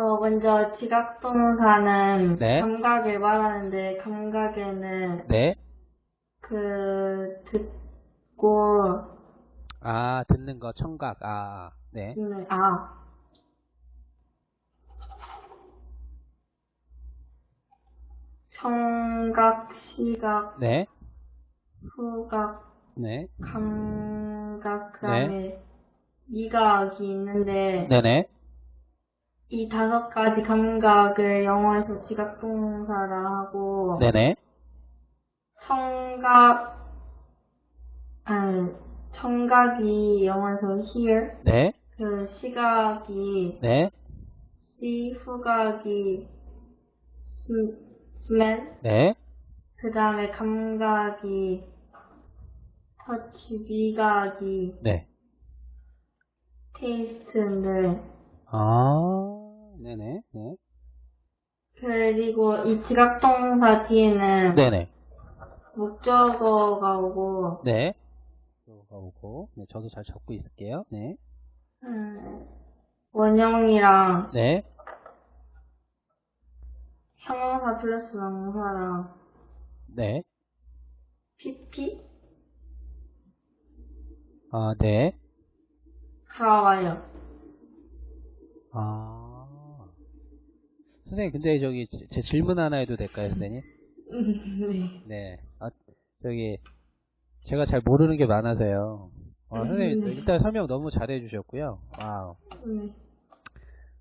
어, 먼저 지각동사는 네. 감각을 말하는데 감각에는 네. 그 듣고 아, 듣는 거, 청각. 아, 네. 듣는 아 청각, 시각, 네. 후각, 네. 감각 그다음에 미각이 있는데 네네. 이 다섯 가지 감각을 영어에서 지각동사라 하고 네네. 청각 아니 청각이 영어에서 hear 네. 그 시각이 네. see 후각이 sm- smell 네. 그 다음에 감각이 touch 미각이 네. taste인데 아, 네네. 네. 그리고 이 지각동사 뒤에는 네네. 목적어가 오고 네. 가 오고. 네, 저도 잘 적고 있을게요. 네. 음, 원형이랑 네. 형용사 플러스 명사랑 네. PP 아, 네. 가 와요. 아. 선생님, 근데 저기 제- 제 질문 하나 해도 될까요, 선생님? 네. 네. 아, 저기 제가 잘 모르는 게 많아서요. 어, 선생님 네. 일단 설명 너무 잘해 주셨고요. 와우. 네.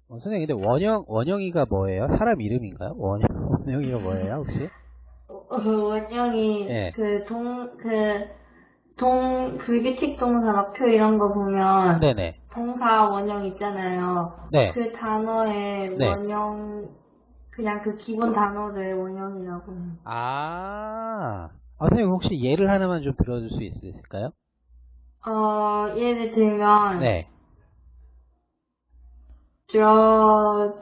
어, 선생님 근데 원영 원영이가 뭐예요? 사람 이름인가요? 원영 원영이가 뭐예요, 혹시? 어, 원형이 네. 그 동, 그, 동, 불규칙 동사 막표 이런 거 보면 네네. 동사 원형 있잖아요. 네. 그 단어의 네. 원형, 그냥 그 기본 단어를 원형이라고. 아. 아, 선생님 혹시 예를 하나만 좀 들어줄 수 있을까요? 어, 예를 들면, 네. draw,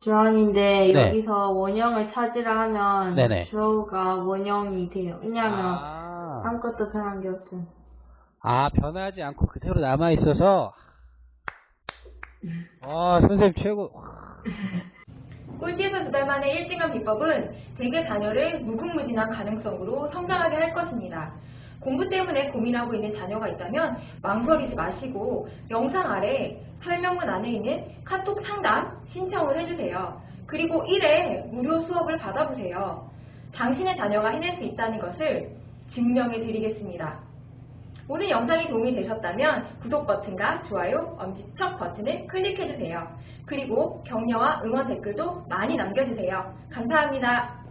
draw인데 네. 여기서 원형을 찾으라 하면 네네. draw가 원형이 돼요. 왜냐하면 아. 아무것도 변한 게 없죠. 아, 변하지 않고 그대로 남아 있어서 와, 선생님 최고. 꿀팁은 두달 만에 1등한 비법은 대개 자녀를 무궁무진한 가능성으로 성장하게 할 것입니다. 공부 때문에 고민하고 있는 자녀가 있다면 망설이지 마시고 영상 아래 설명문 안에 있는 카톡 상담 신청을 해주세요. 그리고 1회 무료 수업을 받아보세요. 당신의 자녀가 해낼 수 있다는 것을 증명해 드리겠습니다. 오늘 영상이 도움이 되셨다면 구독 버튼과 좋아요, 엄지척 버튼을 클릭해주세요. 그리고 격려와 응원 댓글도 많이 남겨주세요. 감사합니다.